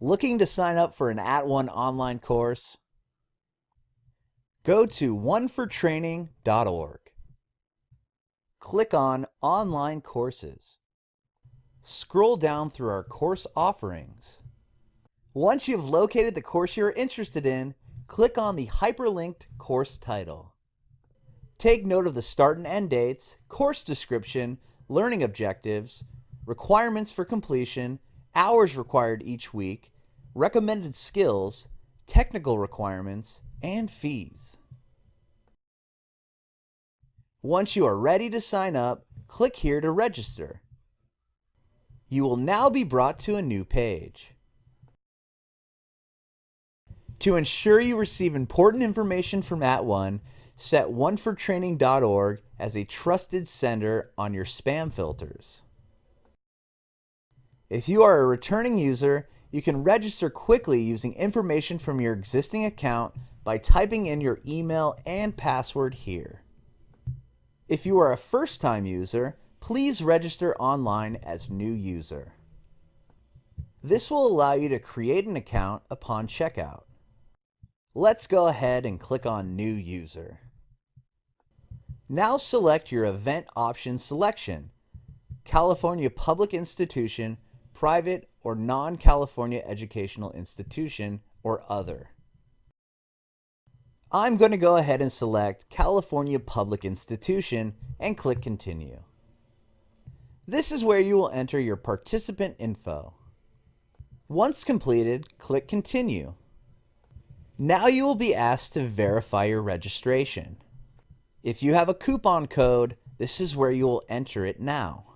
Looking to sign up for an At One online course? Go to onefortraining.org. Click on Online Courses. Scroll down through our course offerings. Once you've located the course you're interested in, click on the hyperlinked course title. Take note of the start and end dates, course description, learning objectives, requirements for completion, hours required each week, recommended skills, technical requirements, and fees. Once you are ready to sign up, click here to register. You will now be brought to a new page. To ensure you receive important information from At @ONE, set onefortraining.org as a trusted sender on your spam filters. If you are a returning user, you can register quickly using information from your existing account by typing in your email and password here. If you are a first-time user, please register online as new user. This will allow you to create an account upon checkout. Let's go ahead and click on New User. Now select your event option selection, California Public Institution private or non-California educational institution, or other. I'm going to go ahead and select California Public Institution and click Continue. This is where you will enter your participant info. Once completed, click Continue. Now you will be asked to verify your registration. If you have a coupon code, this is where you will enter it now.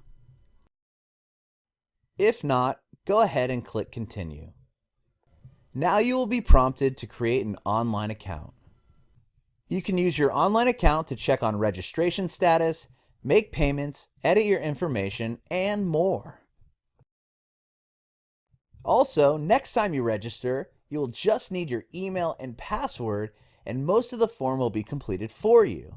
If not, go ahead and click Continue. Now you will be prompted to create an online account. You can use your online account to check on registration status, make payments, edit your information, and more. Also, next time you register, you will just need your email and password and most of the form will be completed for you.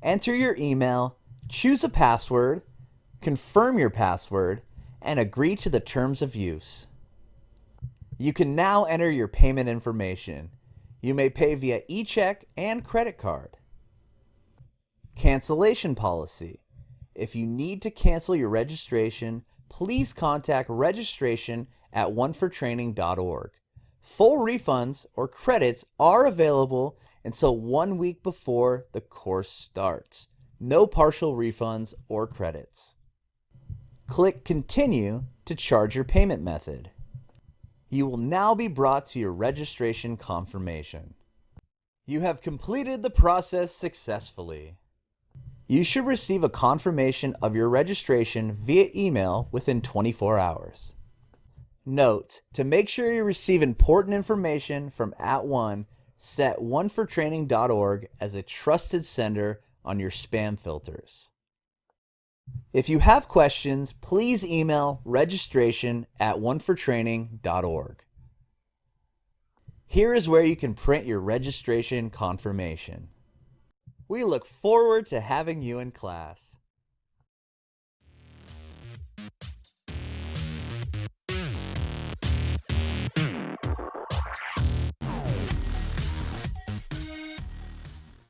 Enter your email, choose a password, confirm your password, and agree to the terms of use. You can now enter your payment information. You may pay via e-check and credit card. Cancellation policy. If you need to cancel your registration, please contact registration at onefortraining.org. Full refunds or credits are available until one week before the course starts. No partial refunds or credits. Click Continue to charge your payment method. You will now be brought to your registration confirmation. You have completed the process successfully. You should receive a confirmation of your registration via email within 24 hours. Note, to make sure you receive important information from At One, set onefortraining.org as a trusted sender on your spam filters. If you have questions, please email registration at onefortraining.org. Here is where you can print your registration confirmation. We look forward to having you in class.